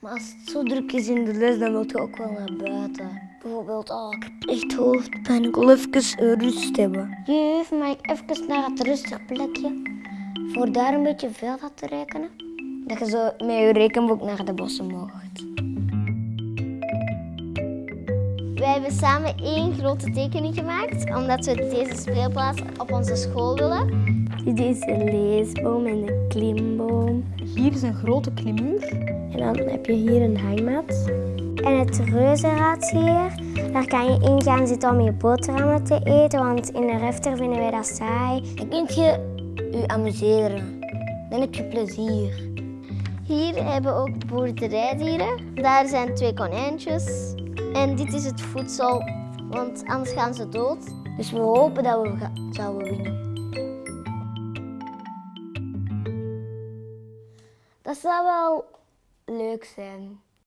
Maar als het zo druk is in de les, dan wil je ook wel naar buiten. Bijvoorbeeld, oh, ik heb echt hoofdpijn, ik wil even rust hebben. Juf, mag ik even naar het rustig plekje? Voor daar een beetje veld had te rekenen? Dat je zo met je rekenboek naar de bossen mocht. Wij hebben samen één grote tekening gemaakt, omdat we deze speelplaats op onze school willen. Dit is een leesboom en een klimboom. Hier is een grote klimuur. En dan heb je hier een hangmat. En het reuzenrad hier, daar kan je in gaan zitten om je boterhammen te eten, want in de refter vinden wij dat saai. Dan kun je je amuseren. Dan heb je plezier. Hier hebben we ook boerderijdieren. Daar zijn twee konijntjes. En dit is het voedsel, want anders gaan ze dood. Dus we hopen dat we zouden winnen. Dat zou wel leuk zijn.